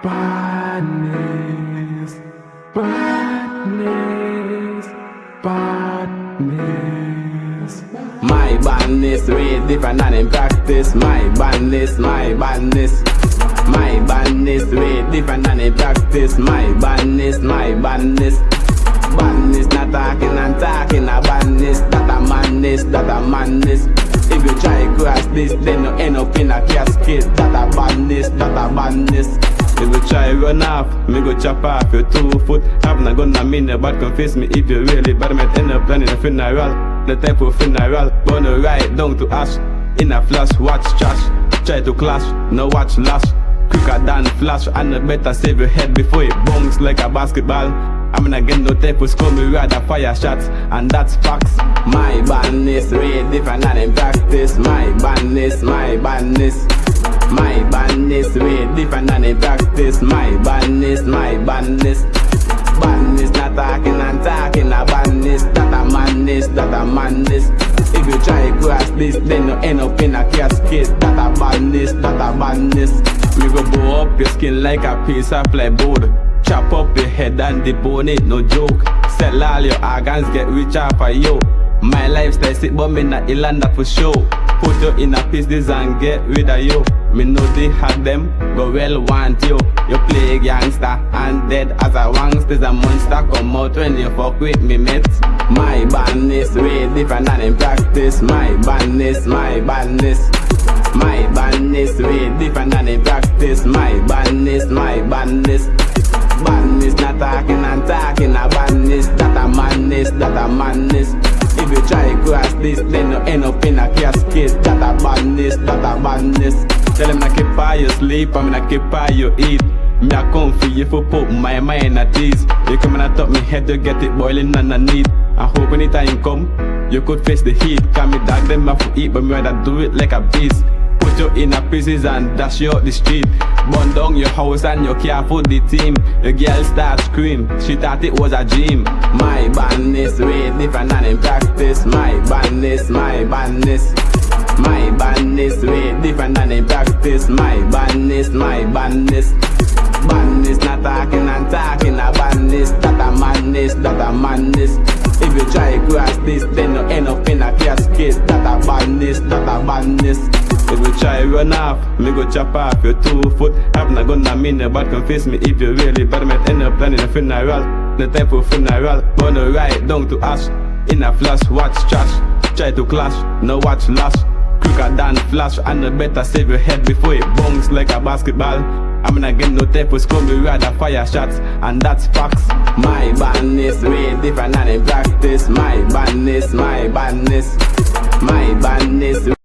Badness, badness, badness. My badness way different than in practice. My badness, my badness. My badness way different than in practice. My badness, my badness. Badness not talking and talking a badness. That a madness, that a madness. If you try to cross this, then you end up in a casket. That a badness, that a badness. If you try run off, me go chop off your two foot. Having a gun, I mean your bad confess me if you really bad. Might end up planning a funeral, the type of funeral. Gonna ride down to ash, in a flash, watch trash. Try to clash, no watch lash. Quicker than flash, and better save your head before it bounce like a basketball. I'm gonna get no type of skull, me rather fire shots, and that's facts. My badness, way different than in practice. My badness, my badness. Different than in practice. My badness, my badness. Badness not talking and talking a badness. That a madness, that a madness. If you try to cross this, then you end up in a casket. That a badness, that a badness. We go blow up your skin like a piece of plywood. Chop up your head and debone it, no joke. Sell all your organs, get rich off of you. My lifestyle sick, but me not Ilanda for sure. Put you in a pieces and get rid of you. Me know they have them, but well want you. You play gangster and dead as a wangster's a monster. Come out when you fuck with me, mates. My badness way different than in practice. My badness, my badness. My badness way different than in practice. My badness, my badness. Badness not talking and talking a badness. A badness. Tell him I keep by you sleep, I'm gonna keep by you eat. Me a come for you for put my mind at ease. You come and I top me head to get it boiling underneath. I hope when the time come, you could face the heat. Can me dog them off eat, but me rather do it like a beast. Put you in a pieces and dash you out the street. Burn down your house and you care for the team. The girl start scream, she thought it was a dream. My badness way different than in practice. My badness, my badness. My badness, my badness. Badness not talking and talking a badness. That a madness, that a madness. If you try to cross this, then you end up in a casket. That a badness, that a badness. If you try run off, me go chop off your two foot. Have a gun, I mean your bad confess me if you really bad. Might end up planning a funeral, the type of funeral. Gonna ride down to ash, in a flash, watch trash. Try to clash, no watch lash. Quicker than flash, and you better save your head before it bounce like a basketball. I'm gonna get no type of skull, me rather fire shots, and that's facts. My badness way different than in practice. My badness, my badness, my badness.